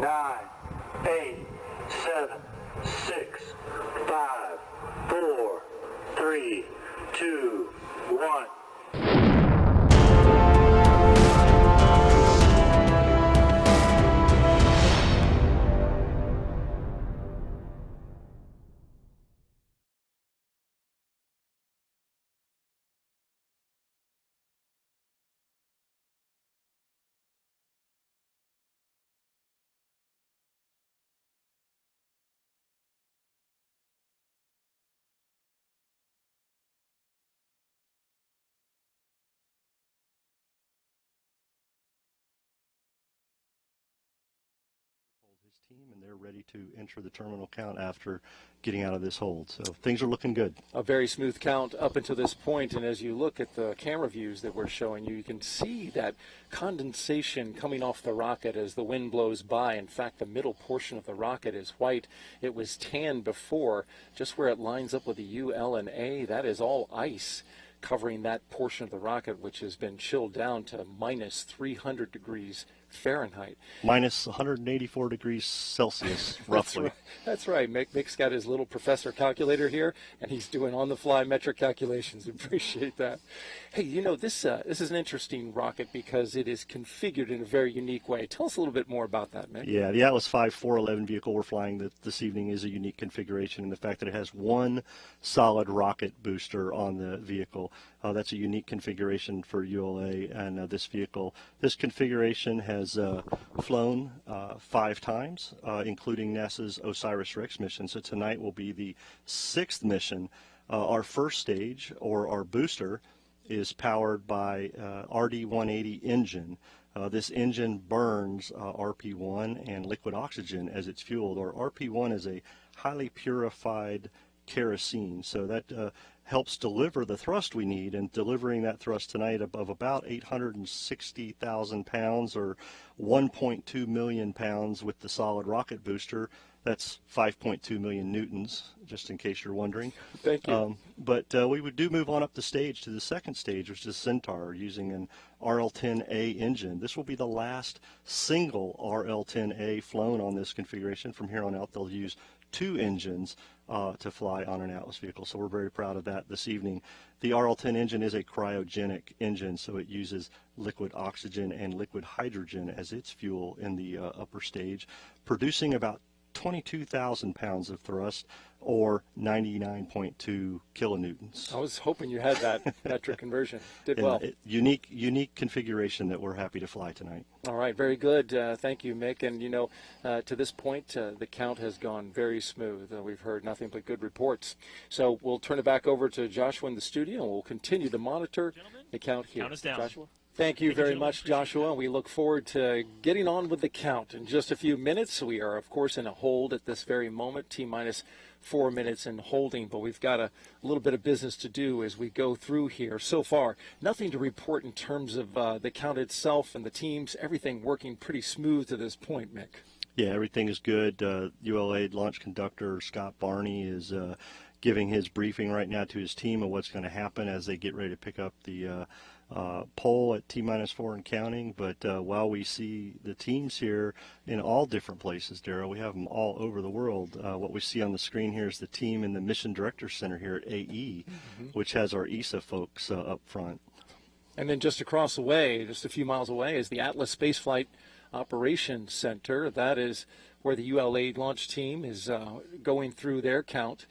nine, eight, seven, six, five, four, three, two, one. Team, and they're ready to enter the terminal count after getting out of this hold. So things are looking good. A very smooth count up until this point, and as you look at the camera views that we're showing you, you can see that condensation coming off the rocket as the wind blows by. In fact, the middle portion of the rocket is white. It was tan before, just where it lines up with the U, L, and A. That is all ice covering that portion of the rocket, which has been chilled down to minus 300 degrees Fahrenheit. Minus 184 degrees Celsius, roughly. That's right. That's right. Mick, Mick's got his little professor calculator here, and he's doing on-the-fly metric calculations. Appreciate that. Hey, you know this uh, this is an interesting rocket because it is configured in a very unique way. Tell us a little bit more about that, Mick. Yeah, the Atlas V 411 vehicle we're flying this evening is a unique configuration in the fact that it has one solid rocket booster on the vehicle. Uh, that's a unique configuration for ULA and uh, this vehicle. This configuration has uh, flown uh, five times, uh, including NASA's OSIRIS-REx mission. So tonight will be the sixth mission. Uh, our first stage, or our booster, is powered by RD-180 engine. this engine burns RP-1 and liquid oxygen as it's fueled, or RP-1 is a highly purified kerosene. So that uh, helps deliver the thrust we need and delivering that thrust tonight of, about 860,000 pounds or 1.2 million pounds with the solid rocket booster. That's 5.2 million newtons, just in case you're wondering. Thank you. Um, but uh, we would do move on up the stage to the second stage, which is Centaur, using an RL-10A engine. This will be the last single RL-10A flown on this configuration. From here on out, they'll use two engines uh, to fly on an Atlas vehicle. So we're very proud of that this evening. The RL-10 engine is a cryogenic engine, so it uses liquid oxygen and liquid hydrogen as its fuel in the uh, upper stage, producing about 22,000 pounds of thrust or 99.2 kilonewtons. I was hoping you had that metric conversion. Did And, well. uh, unique, unique configuration that we're happy to fly tonight. All right, very good. Uh, thank you, Mick. And you know, uh, to this point, uh, the count has gone very smooth. Uh, we've heard nothing but good reports. So we'll turn it back over to Joshua in the studio, and we'll continue to monitor the count here. Count us down. Joshua. Thank you very much, Joshua. We look forward to getting on with the count in just a few minutes. We are, of course, in a hold at this very moment, T minus four minutes in holding, but we've got a little bit of business to do as we go through here. So far, nothing to report in terms of uh, the count itself and the teams. Everything working pretty smooth to this point, Mick. Yeah, everything is good. Uh, ULA launch conductor Scott Barney is uh, giving his briefing right now to his team of what's going to happen as they get ready to pick up the uh, pole at T minus four and counting. But uh, while we see the teams here in all different places, Derrol, we have them all over the world. Uh, what we see on the screen here is the team in the Mission Director Center here at AE, mm-hmm. which has our ESA folks uh, up front. And then just across the way, just a few miles away, is the Atlas Spaceflight Operations Center. That is where the ULA launch team is uh, going through their count.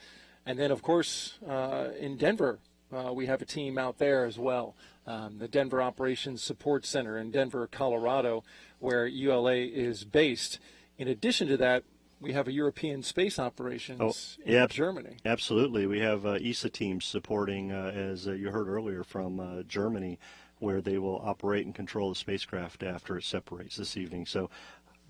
And then, of course, uh, in Denver, uh, we have a team out there as well. Um, the Denver Operations Support Center in Denver, Colorado, where ULA is based. In addition to that, we have a European space operations oh, in yeah, Germany. Absolutely. We have uh, ESA teams supporting, uh, as uh, you heard earlier, from uh, Germany, where they will operate and control the spacecraft after it separates this evening. So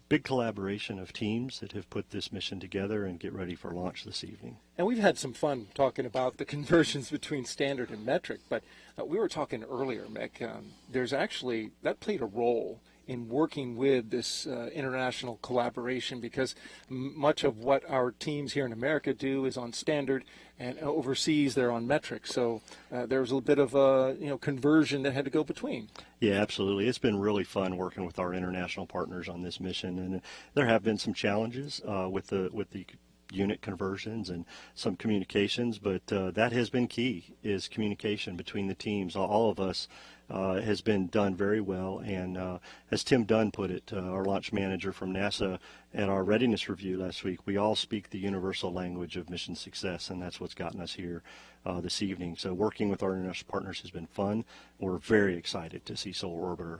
big collaboration of teams that have put this mission together and get ready for launch this evening. And we've had some fun talking about the conversions between standard and metric, but uh, we were talking earlier, Mick, um, there's actually, that played a role in working with this uh, international collaboration because much of what our teams here in America do is on standard and overseas they're on metric. So uh, there was a bit of a you know conversion that had to go between. Yeah, absolutely. It's been really fun working with our international partners on this mission, and there have been some challenges uh, with the with the unit conversions and some communications, but uh, that has been key is communication between the teams. All of us uh, has been done very well, and uh, as Tim Dunn put it, uh, our launch manager from NASA, at our readiness review last week, we all speak the universal language of mission success, and that's what's gotten us here uh, this evening. So working with our international partners has been fun. We're very excited to see Solar Orbiter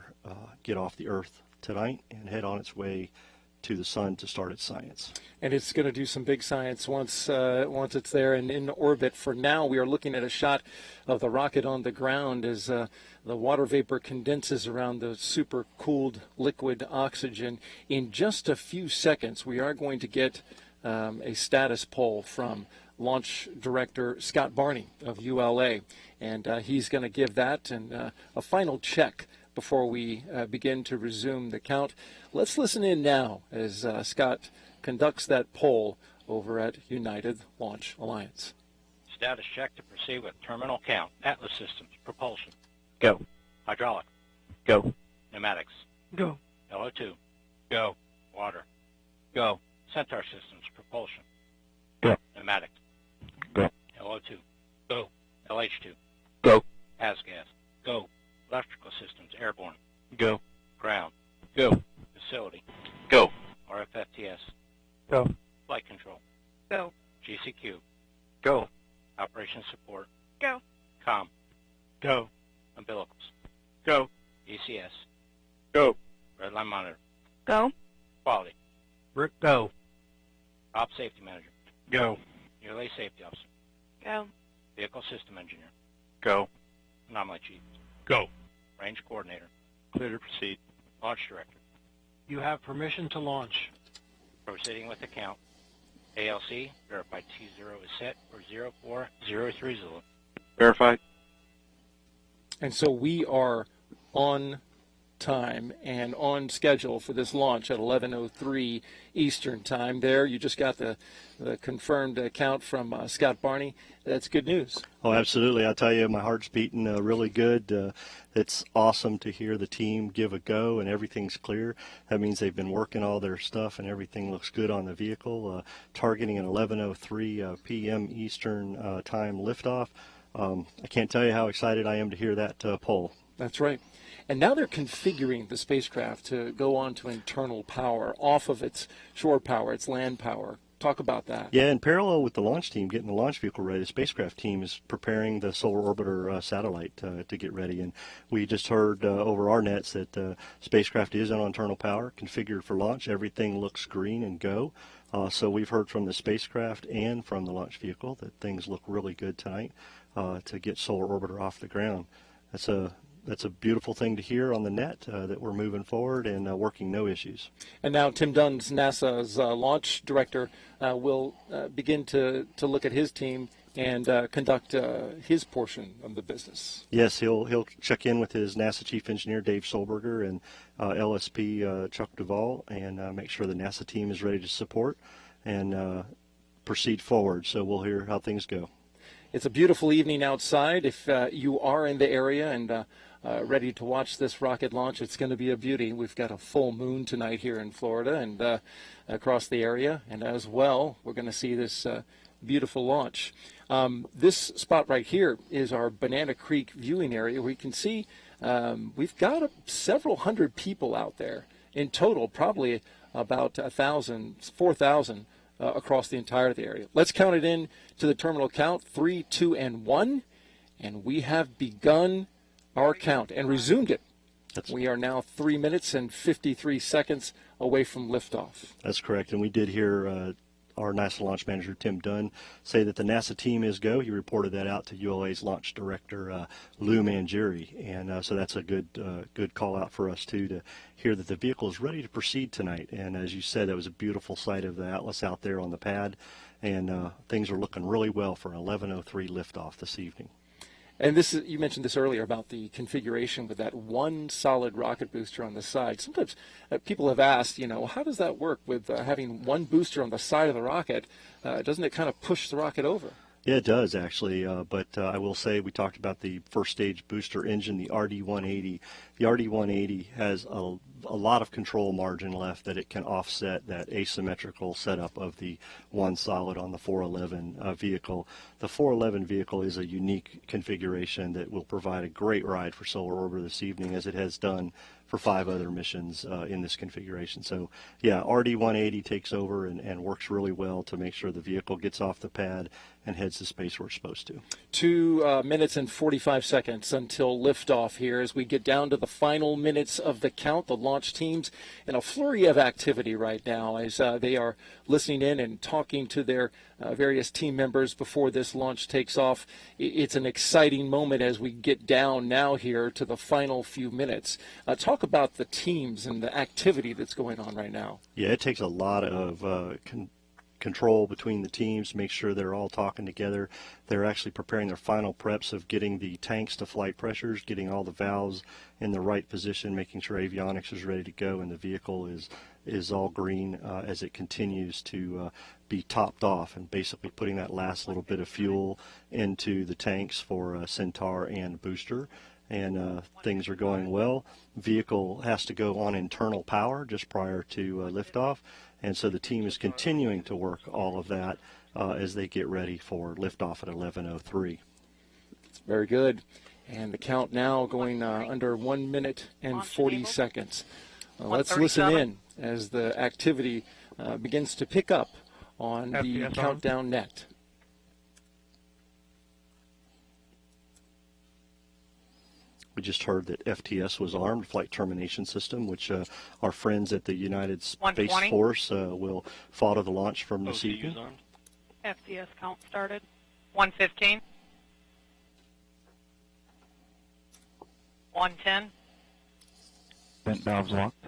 get off the Earth tonight and head on its way to the sun to start its science. And it's going to do some big science once uh, once it's there and in orbit. For now, we are looking at a shot of the rocket on the ground as uh, the water vapor condenses around the super cooled liquid oxygen. In just a few seconds, we are going to get um, a status poll from launch director Scott Barney of ULA, and uh, he's going to give that and uh, a final check before we uh, begin to resume the count. Let's listen in now as uh, Scott conducts that poll over at United Launch Alliance. Status check to proceed with terminal count. Atlas systems. Propulsion. Go. Hydraulic. Go. Pneumatics. Go. LO2. Go. Water. Go. Centaur systems. Propulsion. Go. Pneumatics. Go. LO2. Go. LH2. Go. ASGAS. Go. Electrical systems. Airborne. Go. Ground. Go. Facility. Go. RFFTS. Go. Flight control. Go. GCQ. Go. Operation support. Go. Com. Go. Umbilicals. Go. ECS. Go. Redline monitor. Go. Quality. Rick, go. Op safety manager. Go. ULA safety officer. Go. Vehicle system engineer. Go. Anomaly chief. Go. Range coordinator. Clear to proceed. Launch director. You have permission to launch. Proceeding with the count. ALC, verified T0 is set for 0403 Zulu. Verified. And so we are on time and on schedule for this launch at 11:03 Eastern Time. There, you just got the, the confirmed account from uh, Scott Barney. That's good news. Oh, absolutely. I tell you, my heart's beating uh, really good. Uh, it's awesome to hear the team give a go and everything's clear. That means they've been working all their stuff and everything looks good on the vehicle. Uh, targeting an 11:03 uh, p.m. Eastern uh, Time liftoff. Um, I can't tell you how excited I am to hear that uh, poll. That's right. And now they're configuring the spacecraft to go on to internal power off of its shore power, its land power. Talk about that. Yeah, in parallel with the launch team getting the launch vehicle ready, the spacecraft team is preparing the solar orbiter uh, satellite uh, to get ready. And we just heard uh, over our nets that the spacecraft is on internal power, configured for launch. Everything looks green and go. Uh, so we've heard from the spacecraft and from the launch vehicle that things look really good tonight uh, to get solar orbiter off the ground. That's a that's a beautiful thing to hear on the net uh, that we're moving forward and uh, working no issues. And now Tim Dunn's NASA's uh, launch director uh, will uh, begin to, to look at his team and uh, conduct his portion of the business. Yes, he'll he'll check in with his NASA chief engineer Dave Solberger and LSP Chuck Duvall and make sure the NASA team is ready to support and proceed forward. So we'll hear how things go. It's a beautiful evening outside. If you are in the area and uh, ready to watch this rocket launch. It's going to be a beauty. We've got a full moon tonight here in Florida and uh, across the area, and as well, we're going to see this uh, beautiful launch. Um, this spot right here is our Banana Creek viewing area. We can see um, we've got a, several hundred people out there in total, probably about a thousand, four thousand. Uh, across the entirety area. Let's count it in to the terminal count three, two, and one. And we have begun our count and resumed it. That's we are now three minutes and 53 seconds away from liftoff. That's correct. And we did hear uh, our NASA launch manager, Tim Dunn, say that the NASA team is go. He reported that out to ULA's launch director, uh, Lou Mangieri. And uh, so that's a good uh, good call out for us, too, to hear that the vehicle is ready to proceed tonight. And as you said, that was a beautiful sight of the Atlas out there on the pad. And uh, things are looking really well for an 11.03 liftoff this evening. And this is, you mentioned this earlier about the configuration with that one solid rocket booster on the side. Sometimes uh, people have asked, you know, how does that work with uh, having one booster on the side of the rocket? Uh, doesn't it kind of push the rocket over? Yeah, it does actually. Uh, but uh, I will say we talked about the first stage booster engine, the RD180. The RD180 has a, a lot of control margin left that it can offset that asymmetrical setup of the one solid on the 411 uh, vehicle. The 411 vehicle is a unique configuration that will provide a great ride for Solar Orbiter this evening, as it has done for five other missions uh, in this configuration. So yeah, RD-180 takes over and, and works really well to make sure the vehicle gets off the pad and heads to space we're supposed to. Two uh, minutes and 45 seconds until liftoff here as we get down to the final minutes of the count. The launch teams in a flurry of activity right now as uh, they are listening in and talking to their uh, various team members before this launch takes off. It's an exciting moment as we get down now here to the final few minutes. Uh, talk about the teams and the activity that's going on right now. Yeah, it takes a lot of uh, con- control between the teams, make sure they're all talking together. They're actually preparing their final preps of getting the tanks to flight pressures, getting all the valves in the right position, making sure avionics is ready to go, and the vehicle is is all green uh, as it continues to uh, be topped off, and basically putting that last little bit of fuel into the tanks for uh, Centaur and booster and uh, things are going well. Vehicle has to go on internal power just prior to uh, liftoff, and so the team is continuing to work all of that uh, as they get ready for liftoff at 11:03. Very good. And the count now going uh, under one minute and 40 seconds. Uh, let's listen in as the activity uh, begins to pick up on the countdown net. We just heard that FTS was armed, Flight Termination System, which uh, our friends at the United Space Force uh, will follow the launch from this OCU's evening. armed. FCS count started. 115. 110. Vent valves locked.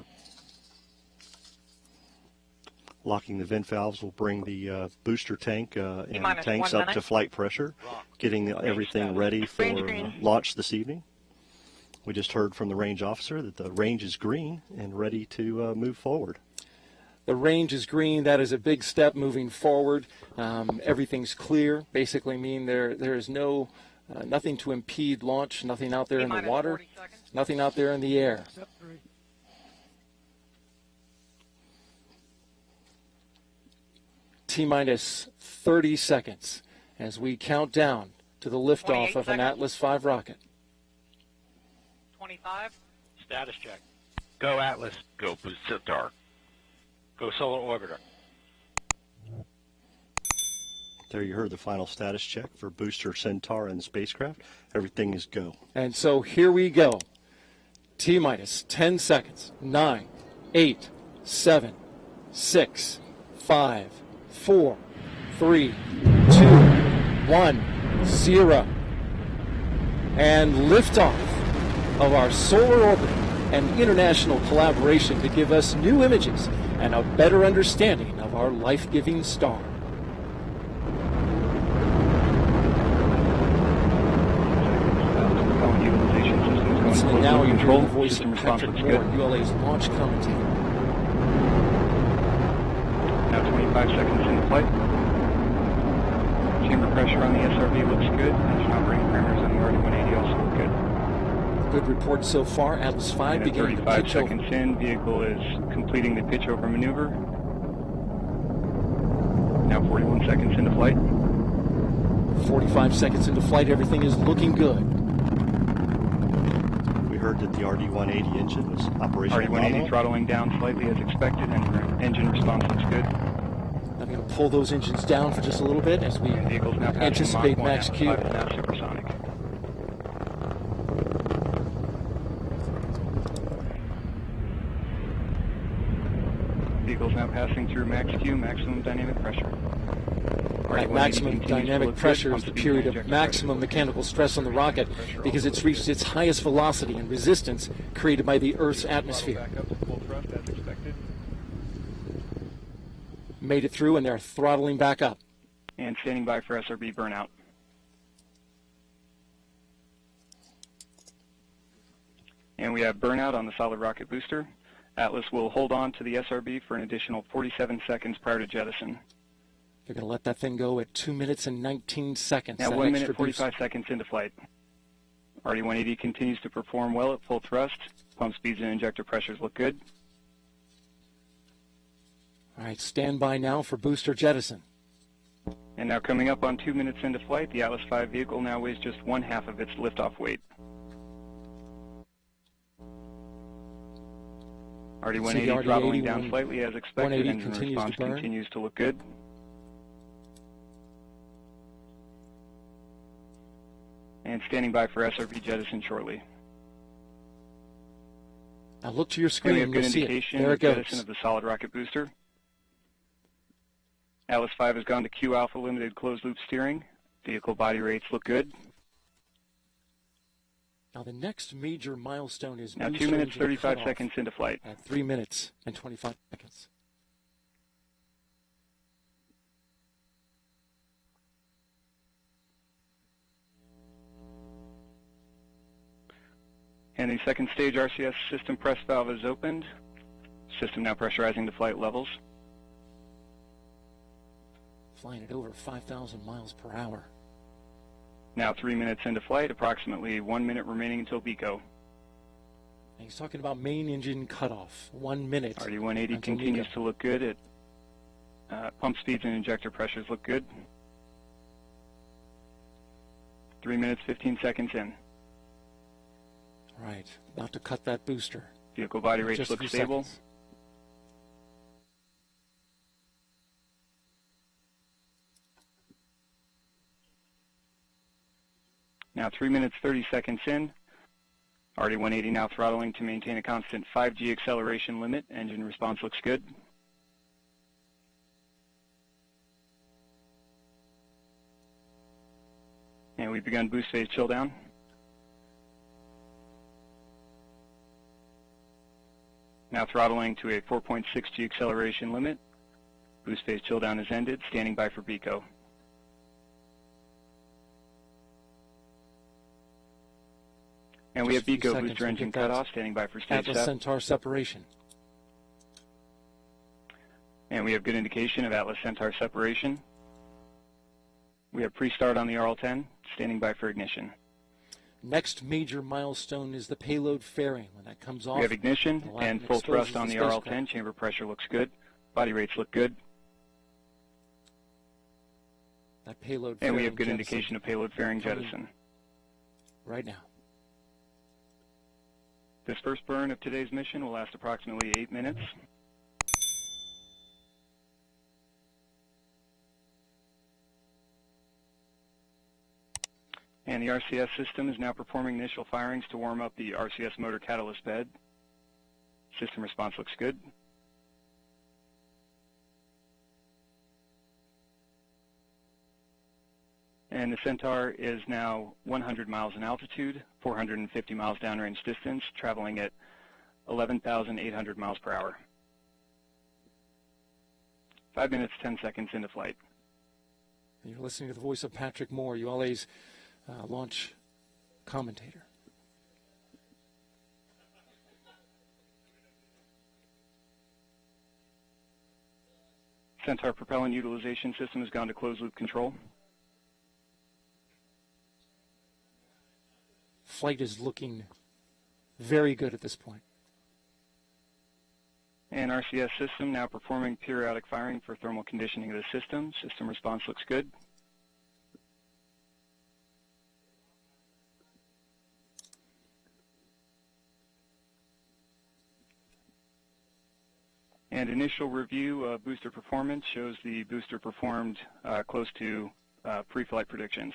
Locking the vent valves will bring the uh, booster tank uh, and tanks one up to flight pressure, getting everything status. ready for uh, launch this evening. We just heard from the range officer that the range is green and ready to uh, move forward. The range is green. That is a big step moving forward. Um, everything's clear. Basically, mean there there is no uh, nothing to impede launch. Nothing out there in the water. Nothing out there in the air. T minus 30 seconds as we count down to the liftoff 28 of an. Atlas V rocket. 25. Status check. Go Atlas. Go Centaur. Go Solar Orbiter. There you heard the final status check for booster Centaur and the spacecraft. Everything is go. And so here we go. T minus 10 seconds. 9, 8, 7, 6, 5, 4, 3, 2, 1, 0. And liftoff of our solar orbit and international collaboration to give us new images and a better understanding of our life giving star. So now you hear voice of Patrick Moore, ULA's launch commentator. Now 25 seconds in flight. Chamber pressure on the SRB looks good. Engine operating parameters on the RD-180 also look good. Good report so far. Atlas V And at beginning to 35 pitch seconds over. in, vehicle is completing the pitch over maneuver. Now 41 seconds into flight. 45 seconds into flight, everything is looking good. We heard that the RD-180 engine was operational. RD-180 throttling down slightly as expected, and engine response looks good. I'm going to pull those engines down for just a little bit as we Vehicle's now passing anticipate Mach 1 max Atlas Q. max Q, maximum dynamic pressure. Right, maximum dynamic pressure is the period of maximum mechanical stress on the rocket because it's reached its highest velocity and resistance created by the Earth's atmosphere. Made it through and they're throttling back up. And standing by for SRB burnout. And we have burnout on the solid rocket booster. Atlas will hold on to the SRB for an additional 47 seconds prior to jettison. They're going to let that thing go at 2 minutes and 19 seconds. Now 1 extra minute boost. 45 seconds into flight. RD-180 continues to perform well at full thrust. Pump speeds and injector pressures look good. All right, stand by now for booster jettison. And now coming up on 2 minutes into flight, the Atlas V vehicle now weighs just one half of its liftoff weight. RD-180 RD-80 throttling down slightly as expected. 180 Engine continues to response burn. continues to look good. And standing by for SRB jettison shortly. Now look to your screen and you'll see it. There of it goes. jettison of the solid rocket booster. Atlas 5 has gone to Q Alpha limited closed loop steering. Vehicle body rates look good. Now the next major milestone is Now 2 minutes 35 seconds into flight. At 3 minutes and 25 seconds. And the second stage RCS system press valve is opened. System now pressurizing to flight levels. Flying at over 5,000 miles per hour. Now three minutes into flight, approximately one minute remaining until BECO. And he's talking about main engine cutoff. One minute. RD-180 continues to look good. At uh, pump speeds and injector pressures look good. Three minutes, 15 seconds in. Right. About to cut that booster. Vehicle body rates Just a look stable. seconds. Now 3 minutes 30 seconds in. RD-180 now throttling to maintain a constant 5G acceleration limit. Engine response looks good. And we've begun boost phase chill down. Now throttling to a 4.6G acceleration limit. Boost phase chill down has ended. Standing by for BECO. And we have few booster engine that cutoff, standing by for stage Atlas set. Centaur separation. And we have good indication of Atlas Centaur separation. We have pre-start on the RL-10, standing by for ignition. Next major milestone is the payload fairing. When that comes off, We have ignition and full thrust on the the. RL-10. Chamber pressure looks good. Body rates look good. that payload And we have good jettison indication of payload fairing jettison. right now. This first burn of today's mission will last approximately eight minutes. And the RCS system is now performing initial firings to warm up the RCS motor catalyst bed. System response looks good. And the Centaur is now 100 miles in altitude, 450 miles downrange distance, traveling at 11,800 miles per hour. Five minutes, 10 seconds into flight. You're listening to the voice of Patrick Moore, ULA's uh, launch commentator. Centaur propellant utilization system has gone to closed loop control. Flight is looking very good at this point. And RCS system now performing periodic firing for thermal conditioning of the system. System response looks good. And initial review of booster performance shows the booster performed uh, close to uh, pre-flight predictions.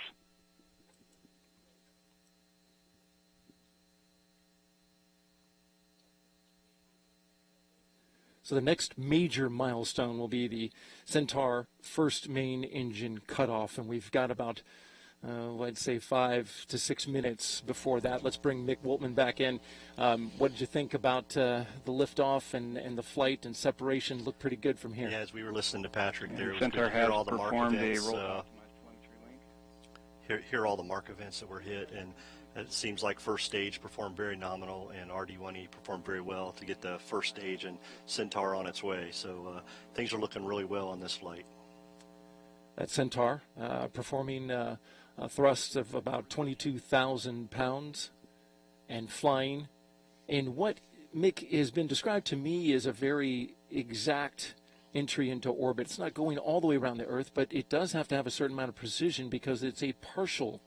So the next major milestone will be the Centaur first main engine cutoff, and we've got about, uh, I'd say, five to six minutes before that. Let's bring Mick Woltman back in. Um, what did you think about uh, the liftoff and, and the flight and separation? Looked pretty good from here. Yeah, as we were listening to Patrick And there, it was Centaur good to has all the mark performed a events, uh, optimized telemetry link. hear, hear all the mark events that were hit, and it seems like first stage performed very nominal, and RD-180 performed very well to get the first stage and Centaur on its way. So uh, things are looking really well on this flight. That Centaur uh, performing uh, a thrust of about 22,000 pounds and flying in what Mick has been described to me as a very exact entry into orbit. It's not going all the way around the Earth, but it does have to have a certain amount of precision because it's a partial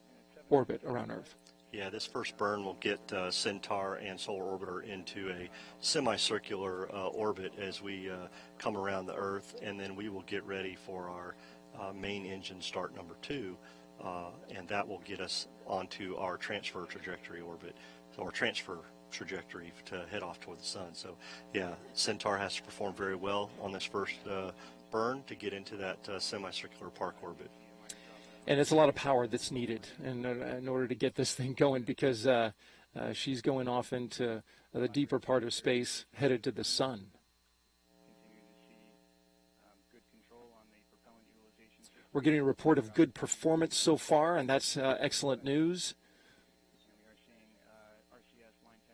orbit around Earth. Yeah, this first burn will get uh, Centaur and Solar Orbiter into a semicircular uh, orbit as we uh, come around the Earth, and then we will get ready for our uh, main engine start number two, uh, and that will get us onto our transfer trajectory orbit, so our transfer trajectory to head off toward the sun. So, yeah, Centaur has to perform very well on this first uh, burn to get into that semicircular park orbit and it's a lot of power that's needed in, in order to get this thing going because uh, uh, she's going off into the deeper part of space headed to the sun. We're getting a report of good performance so far, and that's uh, excellent news.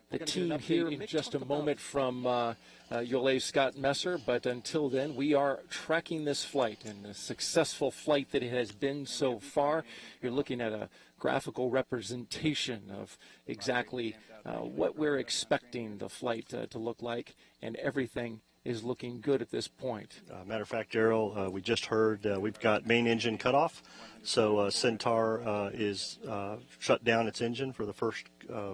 The team here in just a moment from uh, uh, ULA Scott Messer. But until then, we are tracking this flight and the successful flight that it has been so far. You're looking at a graphical representation of exactly uh, what we're expecting the flight uh, to look like, and everything is looking good at this point. Uh, matter of fact, Derrol, uh, we just heard uh, we've got main engine cutoff. So uh, Centaur uh, is uh, shut down its engine for the first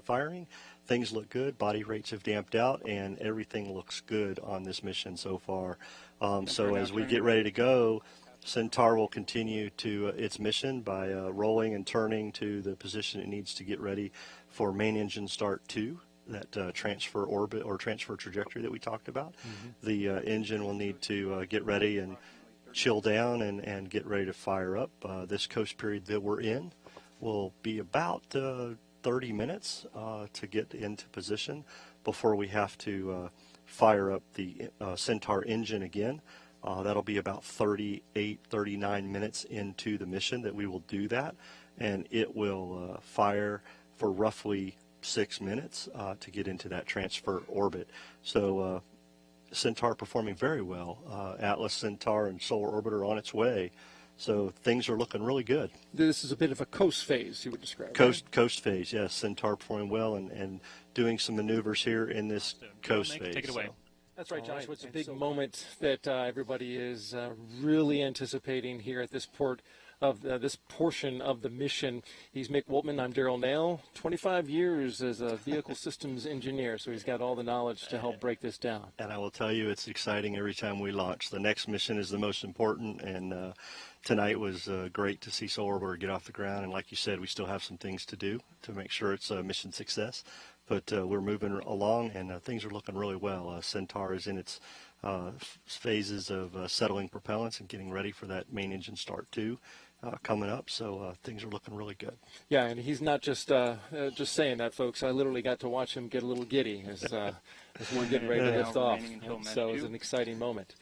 firing things look good. Body rates have damped out, and everything looks good on this mission so far. Um, so as we get ready to go, Centaur will continue to uh, its mission by uh, rolling and turning to the position it needs to get ready for main engine start two, that uh, transfer orbit or transfer trajectory that we talked about. Mm-hmm. The uh, engine will need to uh, get ready and chill down and, and get ready to fire up. Uh, this coast period that we're in will be about 30 minutes uh, to get into position before we have to uh, fire up the uh, Centaur engine again. Uh, that'll be about 38, 39 minutes into the mission that we will do that, and it will fire for roughly six minutes to get into that transfer orbit. So Centaur performing very well. Atlas Centaur and Solar Orbiter on its way so things are looking really good. This is a bit of a coast phase, you would describe. Coast right? coast phase, yes. Centaur performing well and, and doing some maneuvers here in this coast phase. Take it away. So. That's right, Josh. It's a big moment that uh, everybody is uh, really anticipating here at this port of uh, this portion of the mission. He's Mick Woltman. I'm Derrol Nail. 25 years as a vehicle systems engineer, so he's got all the knowledge to help break this down. And I will tell you, it's exciting every time we launch. The next mission is the most important, and uh, tonight was uh, great to see Solar Orbiter get off the ground. And like you said, we still have some things to do to make sure it's a mission success. But uh, we're moving along, and uh, things are looking really well. Uh, Centaur is in its uh, phases of uh, settling propellants and getting ready for that main engine start too. Uh, coming up, so uh, things are looking really good. Yeah, and he's not just uh, just saying that, folks. I literally got to watch him get a little giddy as, as we're getting ready to lift off. So it was an exciting moment.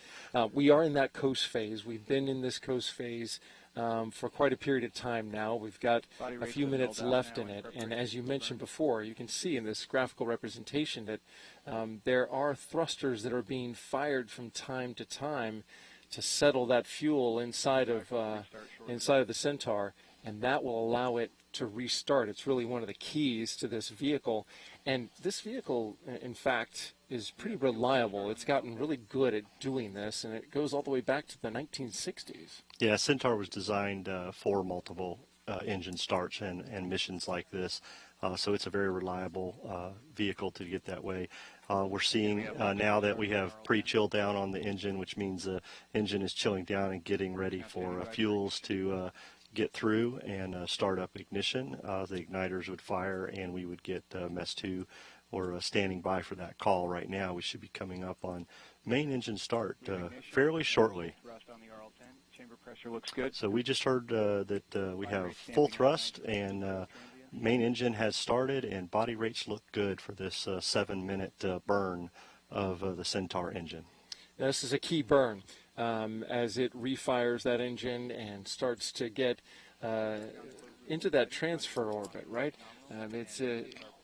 We are in that coast phase. We've been in this coast phase um, for quite a period of time now. We've got a few minutes left in it, and as you mentioned before, you can see in this graphical representation that um, there are thrusters that are being fired from time to time to settle that fuel inside of uh, inside of the Centaur, and that will allow it to restart. It's really one of the keys to this vehicle, and this vehicle, in fact, is pretty reliable. It's gotten really good at doing this, and it goes all the way back to the 1960s. Yeah, Centaur was designed uh, for multiple uh, engine starts and, and missions like this. Uh, so it's a very reliable uh, vehicle to get that way. Uh, we're seeing uh, now that we have pre-chill down on the engine, which means the engine is chilling down and getting ready for fuels to get through and start up ignition. the igniters would fire and we would get MES 2 we're uh, standing by for that call right now. We should be coming up on main engine start uh, fairly shortly. Chamber pressure looks good. So we just heard uh, that uh, we have full thrust and uh, main engine has started and body rates look good for this uh, seven minute burn of the Centaur engine. This is a key burn um, as it refires that engine and starts to get into that transfer orbit, right? Um, it's uh,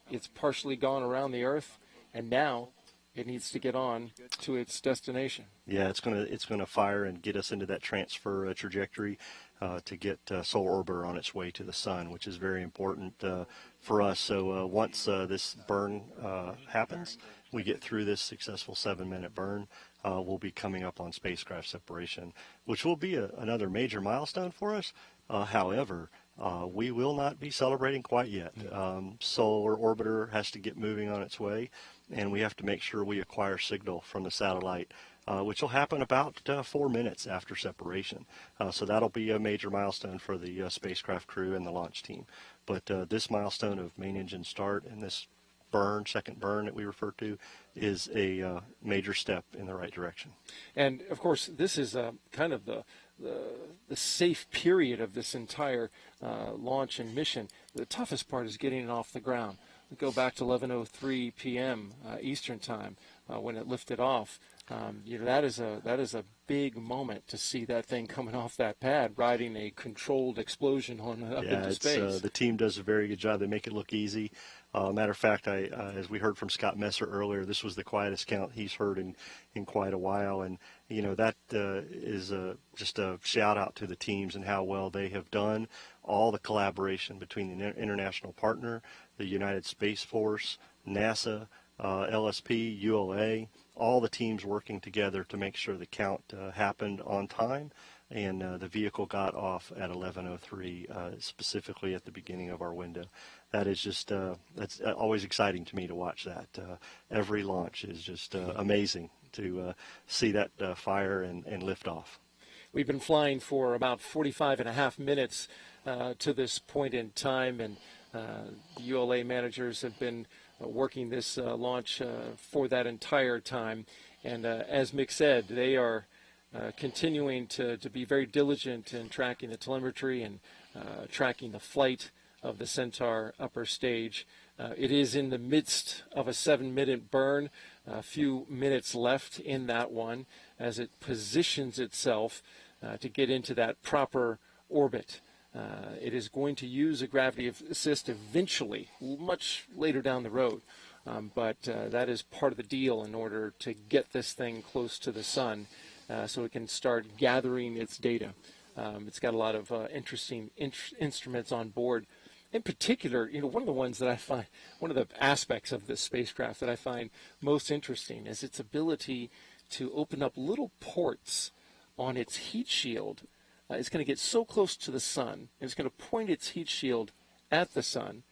it's partially gone around the Earth, and now it needs to get on to its destination. Yeah, it's gonna it's gonna fire and get us into that transfer uh, trajectory uh, to get uh, Solar Orbiter on its way to the sun, which is very important uh, for us. So uh, once uh, this burn uh, happens, we get through this successful seven-minute burn. Uh, we'll be coming up on spacecraft separation, which will be a, another major milestone for us. Uh, however, uh, we will not be celebrating quite yet. Um, Solar Orbiter has to get moving on its way, and we have to make sure we acquire signal from the satellite, uh, which will happen about uh, four minutes after separation. Uh, so that'll be a major milestone for the uh, spacecraft crew and the launch team. But uh, this milestone of main engine start and this burn, second burn that we refer to, is a uh, major step in the right direction. And of course, this is uh, kind of the, the the safe period of this entire uh, launch and mission. The toughest part is getting it off the ground. We go back to 11:03 p.m. Uh, Eastern time uh, when it lifted off. Um, you know that is a that is a big moment to see that thing coming off that pad, riding a controlled explosion on up yeah, into it's, space. uh, the team does a very good job. They make it look easy. Uh, matter of fact, I, uh, as we heard from Scott Messer earlier, this was the quietest count he's heard in, in quite a while, and you know that uh, is a, just a shout out to the teams and how well they have done. All the collaboration between the international partner, the United Space Force, NASA, uh, LSP, ULA, all the teams working together to make sure the count uh, happened on time and uh, the vehicle got off at 11:03, uh, specifically at the beginning of our window. That is just uh, that's always exciting to me to watch that. Uh, every launch is just uh, amazing to uh, see that uh, fire and, and lift off. We've been flying for about 45 and a half minutes uh, to this point in time, and uh, the ULA managers have been uh, working this uh, launch uh, for that entire time. And uh, as Mick said, they are uh, continuing to, to be very diligent in tracking the telemetry and uh, tracking the flight of the Centaur upper stage. Uh, it is in the midst of a seven minute burn, a few minutes left in that one as it positions itself uh, to get into that proper orbit. Uh, it is going to use a gravity assist eventually, much later down the road. Um, but uh, that is part of the deal in order to get this thing close to the sun uh, so it can start gathering its data. Um, it's got a lot of uh, interesting in- instruments on board. In particular, you know, one of the ones that I find, one of the aspects of this spacecraft that I find most interesting is its ability to open up little ports on its heat shield. Uh, it's going to get so close to the sun, and it's going to point its heat shield at the sun,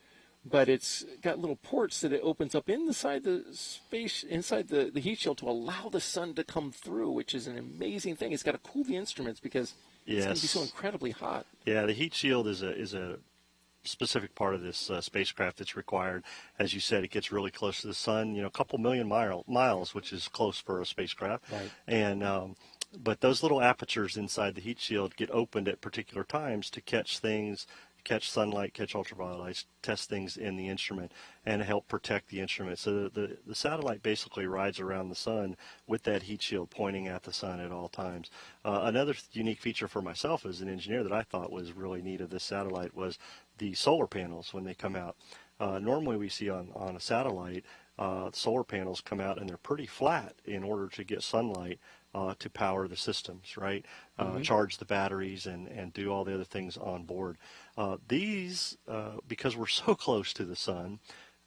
but it's got little ports that it opens up inside the space, inside the, the heat shield to allow the sun to come through, which is an amazing thing. It's got to cool the instruments because it's going to be so incredibly hot. Yeah, the heat shield is a is a specific part of this uh, spacecraft that's required. As you said, it gets really close to the sun. You know, a couple million mile, miles, which is close for a spacecraft. Right. And um, but those little apertures inside the heat shield get opened at particular times to catch things, catch sunlight, catch ultraviolet lights, test things in the instrument, and help protect the instrument. So the, the, the satellite basically rides around the sun with that heat shield pointing at the sun at all times. Uh, another unique feature for myself as an engineer that I thought was really neat of this satellite was the solar panels when they come out. Uh, normally we see on, on a satellite, uh, solar panels come out and they're pretty flat in order to get sunlight uh, to power the systems, right? Uh, Charge the batteries and, and do all the other things on board. Uh, these, uh, because we're so close to the sun,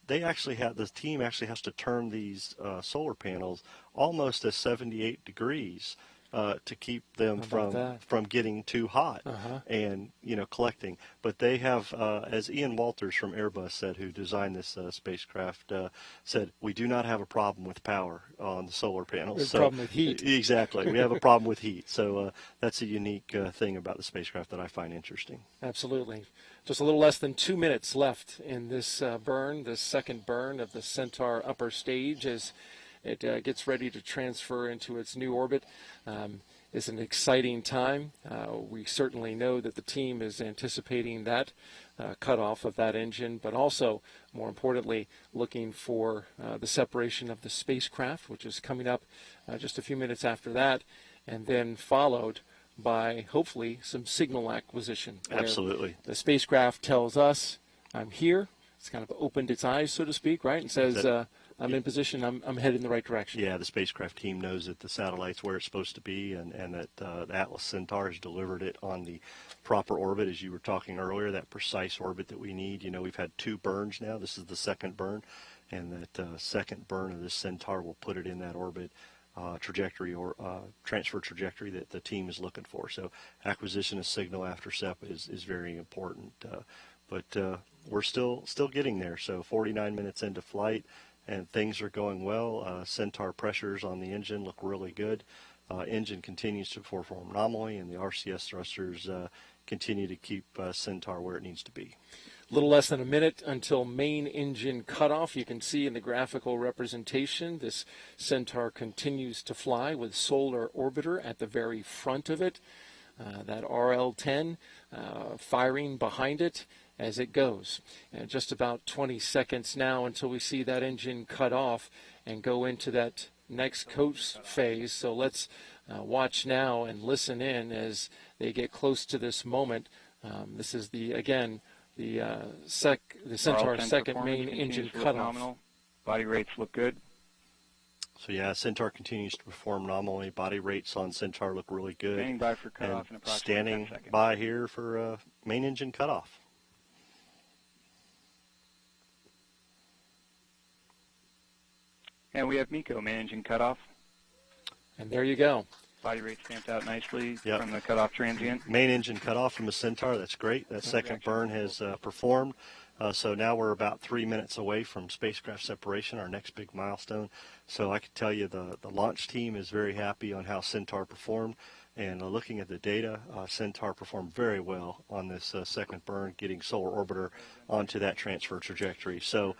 they actually have the team actually has to turn these uh, solar panels almost at 78 degrees uh, to keep them from that? from getting too hot Uh-huh. and you know collecting. But they have, uh, as Ian Walters from Airbus said, who designed this uh, spacecraft, uh, said, we do not have a problem with power on the solar panels. A problem with heat. Exactly, we have a problem with heat. So uh, that's a unique uh, thing about the spacecraft that I find interesting. Absolutely. Just a little less than two minutes left in this uh, burn, this second burn of the Centaur upper stage as it uh, gets ready to transfer into its new orbit. Um, it's an exciting time. Uh, we certainly know that the team is anticipating that uh, cutoff of that engine, but also, more importantly, looking for uh, the separation of the spacecraft, which is coming up uh, just a few minutes after that, and then followed by hopefully some signal acquisition. Absolutely. The spacecraft tells us, I'm here. It's kind of opened its eyes, so to speak, right? And says, uh, I'm in position. I'm, I'm in the right direction. Yeah, the spacecraft team knows that the satellite's where it's supposed to be, and, and that uh, the Atlas Centaur has delivered it on the proper orbit, as you were talking earlier, that precise orbit that we need. You know, we've had two burns now. This is the second burn, and that uh, second burn of this Centaur will put it in that orbit uh, trajectory or uh, transfer trajectory that the team is looking for. So acquisition of signal after SEP is, is very important. Uh, but uh, we're still still getting there. So 49 minutes into flight, and things are going well. Uh, Centaur pressures on the engine look really good. Uh, engine continues to perform nominally, and the RCS thrusters uh, continue to keep uh, Centaur where it needs to be. A little less than a minute until main engine cutoff. You can see in the graphical representation this Centaur continues to fly with solar orbiter at the very front of it. Uh, that RL-10 uh, firing behind it as it goes. And just about 20 seconds now until we see that engine cut off and go into that next coast phase. So let's uh, watch now and listen in as they get close to this moment. Um, this is the again the uh, sec the Centaur RL-10 second performance main engine to look cutoff. Nominal. Body rates look good. So yeah, Centaur continues to perform nominally. Body rates on Centaur look really good. Standing by for cutoff in approximately standing 10 seconds. by here for uh, main engine cutoff. And we have MECO managing engine cutoff. And there you go. Body rate stamped out nicely Yep. from the cutoff transient. Main engine cut off from the Centaur. That's great. That second burn has uh, performed. Uh, so now we're about three minutes away from spacecraft separation, our next big milestone. So I can tell you the, the launch team is very happy on how Centaur performed. And uh, looking at the data, uh, Centaur performed very well on this uh, second burn, getting solar orbiter onto that transfer trajectory. So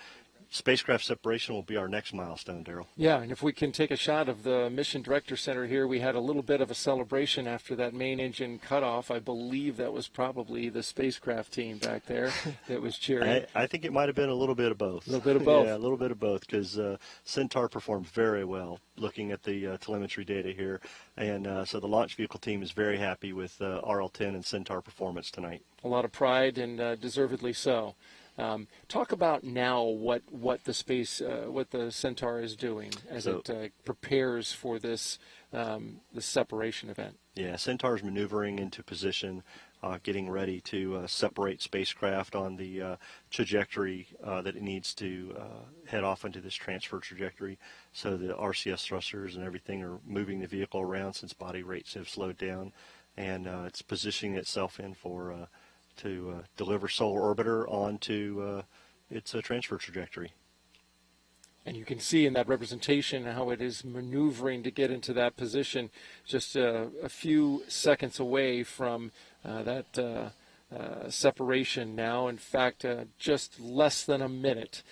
spacecraft separation will be our next milestone, Derrol. Yeah, and if we can take a shot of the Mission Director Center here, we had a little bit of a celebration after that main engine cutoff. I believe that was probably the spacecraft team back there that was cheering. I, I think it might have been a little bit of both. A little bit of both. yeah, a little bit of both because uh, Centaur performed very well looking at the uh, telemetry data here. And uh, so the launch vehicle team is very happy with uh, RL10 and Centaur performance tonight. a lot of pride and uh, deservedly so. Um, talk about now what what the space uh, what the Centaur is doing as So- it uh, prepares for this um, this separation event. Yeah, Centaur is maneuvering into position, uh, getting ready to uh, separate spacecraft on the uh, trajectory uh, that it needs to uh, head off into this transfer trajectory. So the RCS thrusters and everything are moving the vehicle around since body rates have slowed down, and uh, it's positioning itself in for uh, to uh, deliver solar orbiter onto uh, its uh, transfer trajectory. And you can see in that representation how it is maneuvering to get into that position, just uh, a few seconds away from uh, that uh, uh, separation now. In fact, just less than a minute.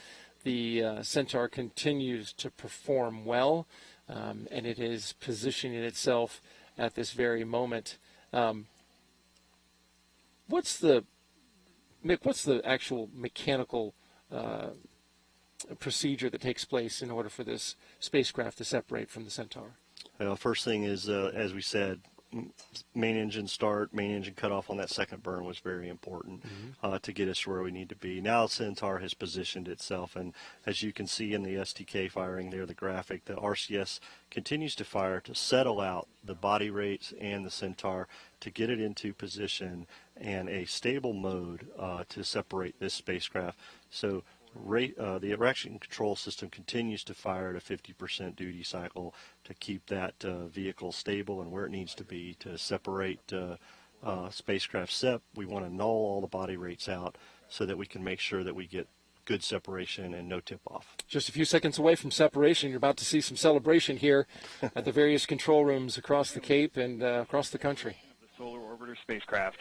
The Centaur continues to perform well, um, and it is positioning itself at this very moment. Um, what's the Mick? What's the actual mechanical uh, procedure that takes place in order for this spacecraft to separate from the Centaur? Uh, first thing is, uh, as we said, main engine start, main engine cut off on that second burn was very important uh, to get us where we need to be. Now Centaur has positioned itself, and as you can see in the STK firing there, the graphic, the RCS continues to fire to settle out the body rates and the Centaur to get it into position and a stable mode uh, to separate this spacecraft. So rate, uh, the reaction control system continues to fire at a 50% duty cycle to keep that uh, vehicle stable and where it needs to be to separate uh, uh, spacecraft SEP. We want to null all the body rates out so that we can make sure that we get good separation and no tip off. Just a few seconds away from separation, you're about to see some celebration here at the various control rooms across the Cape and uh, across the country. The solar orbiter spacecraft.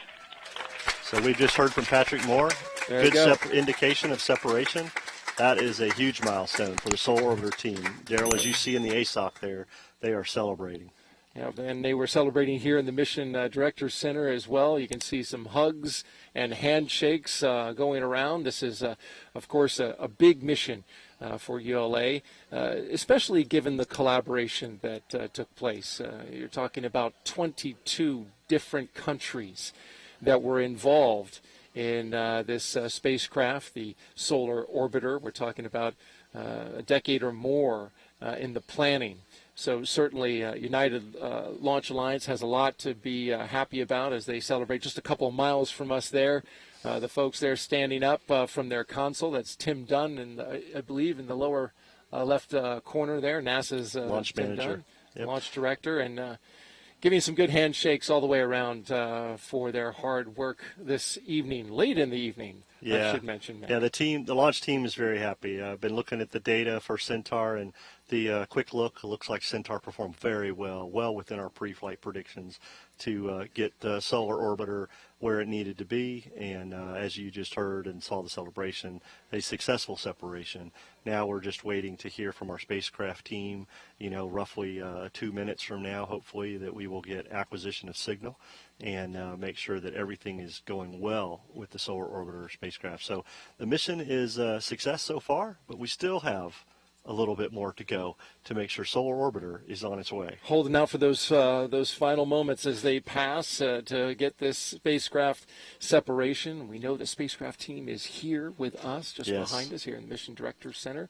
So we've just heard from Patrick Moore. There Good go. indication of separation. That is a huge milestone for the Solar Orbiter team. Derrol, as you see in the ESOC there, they are celebrating. Yeah, and they were celebrating here in the Mission uh, Directors Center as well. You can see some hugs and handshakes uh, going around. This is, uh, of course, a, a big mission uh, for ULA, uh, especially given the collaboration that uh, took place. You're talking about 22 different countries that were involved in uh, this uh, spacecraft, the Solar Orbiter. We're talking about uh, a decade or more uh, in the planning. So certainly, uh, United uh, Launch Alliance has a lot to be uh, happy about as they celebrate just a couple of miles from us there. Uh, the folks there standing up uh, from their console. That's Tim Dunn, and I believe in the lower uh, left uh, corner there, NASA's uh, Launch manager. Dunn, Yep. launch director, and uh, giving some good handshakes all the way around uh, for their hard work this evening, late in the evening. I Yeah. should mention. Matt. Yeah, the team, the launch team is very happy. Uh, I've been looking at the data for Centaur, and the uh, quick look looks like Centaur performed very well, well within our pre-flight predictions to uh, get the solar orbiter where it needed to be. And uh, as you just heard and saw the celebration, a successful separation. Now we're just waiting to hear from our spacecraft team. You know, roughly uh, two minutes from now, hopefully, that we will get acquisition of signal and uh, make sure that everything is going well with the solar orbiter spacecraft. So the mission is a success so far, but we still have a little bit more to go to make sure solar orbiter is on its way. holding out for those uh, those final moments as they pass uh, to get this spacecraft separation. We know the spacecraft team is here with us, just Yes. behind us here in the Mission Directors Center.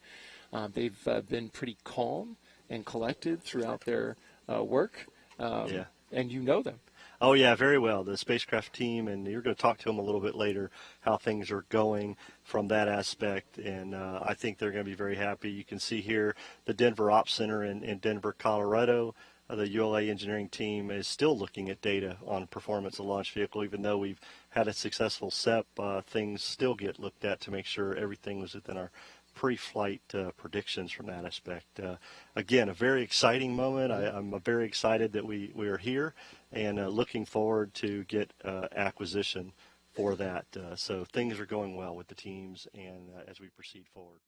Uh, they've uh, been pretty calm and collected throughout their uh, work, um, Yeah. and you know them. Oh yeah, very well. The spacecraft team, and you're going to talk to them a little bit later how things are going from that aspect, and uh, I think they're going to be very happy. You can see here the Denver Ops Center in, in Denver, Colorado. Uh, the ULA engineering team is still looking at data on performance of launch vehicle, even though we've had a successful SEP. Uh, things still get looked at to make sure everything was within our pre-flight uh, predictions from that aspect. Uh, again, a very exciting moment. I, I'm very excited that we, we are here and uh, looking forward to get uh, acquisition for that. Uh, so things are going well with the teams and uh, as we proceed forward.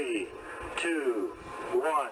Three, two, one.